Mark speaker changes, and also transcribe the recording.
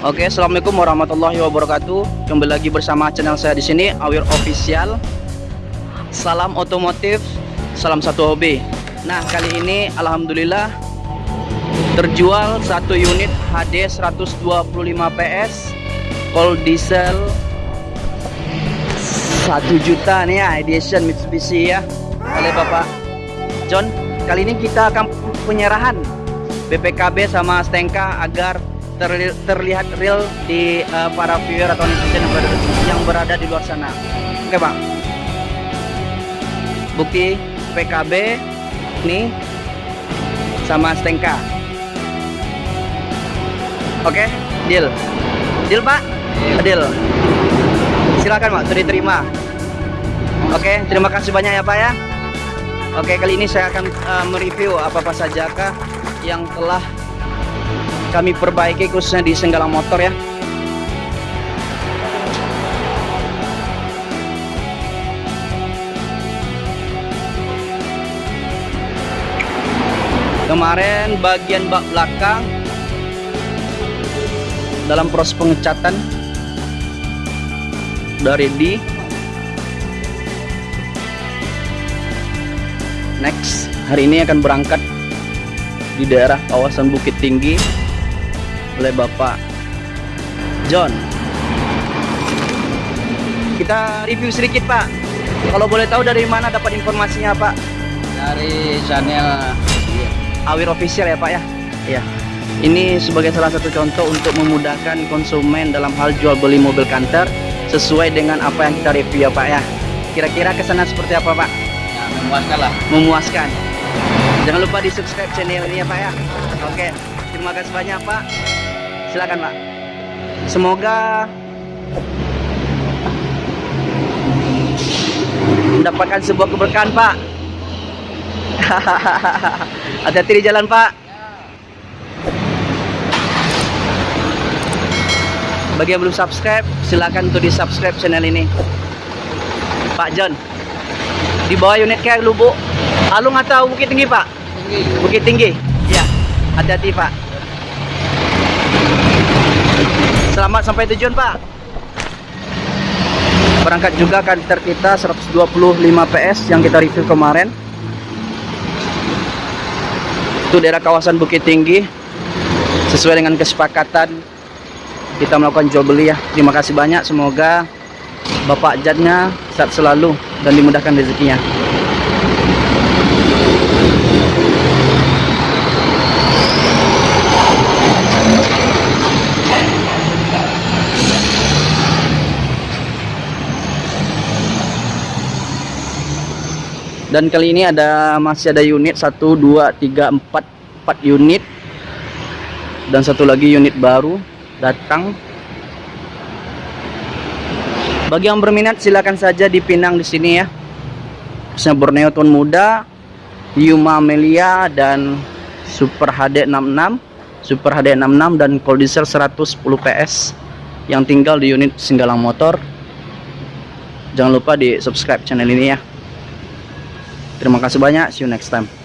Speaker 1: Oke, assalamualaikum warahmatullahi wabarakatuh. Kembali lagi bersama channel saya di sini, Awir Official. Salam otomotif, salam satu hobi. Nah, kali ini alhamdulillah terjual satu unit HD 125 PS cold diesel 1 juta nih ya edition Mitsubishi ya oleh Bapak John. Kali ini kita akan penyerahan BPKB sama Stenka agar terli terlihat real di uh, para viewer atau netizen yang berada, yang berada di luar sana. Oke, Bang. Bukti PKB nih sama Stenka. Oke, deal. Deal, Pak? Deal. Silakan, Pak, sudah diterima. Oke, terima kasih banyak ya, Pak ya. Oke, kali ini saya akan uh, mereview apa-apa saja kah yang telah kami perbaiki khususnya di Senggalang Motor ya. Kemarin bagian bak belakang dalam proses pengecatan dari di next hari ini akan berangkat di daerah kawasan Bukit Tinggi oleh Bapak John. Kita review sedikit Pak. Kalau boleh tahu dari mana dapat informasinya Pak?
Speaker 2: Dari channel
Speaker 1: Awir Official ya Pak ya? Iya. Ini sebagai salah satu contoh untuk memudahkan konsumen dalam hal jual beli mobil kantor sesuai dengan apa yang kita review ya Pak ya. Kira-kira ke sana seperti apa Pak?
Speaker 2: Ya, memuaskan lah.
Speaker 1: Memuaskan. Jangan lupa di subscribe channel ini ya Pak ya. Oke terima kasih banyak Pak silakan Pak. Semoga mendapatkan sebuah keberkahan Pak. Hati-hati di jalan Pak. Bagi yang belum subscribe silahkan untuk di subscribe channel ini. Pak John di bawah unit kayak lubuk Alung atau Bukit Tinggi Pak?
Speaker 2: tinggi.
Speaker 1: Bukit Tinggi. Ya hati-hati Pak selamat sampai tujuan Pak. Berangkat juga kantor kita 125 PS yang kita review kemarin. Itu daerah kawasan Bukit Tinggi. Sesuai dengan kesepakatan kita melakukan jual beli ya. Terima kasih banyak. Semoga Bapak Jadnya sehat selalu dan dimudahkan rezekinya dan kali ini ada masih ada unit 1 2 3 4 4 unit. Dan satu lagi unit baru datang. Bagi yang berminat silakan saja dipinang di sini ya. Khususnya Borneo Tuan Muda Yuma Amelia dan Super HD 66 Super HD 66 dan cold diesel 110 PS yang tinggal di unit Singgalang Motor. Jangan lupa di subscribe channel ini ya terima kasih banyak. See you next time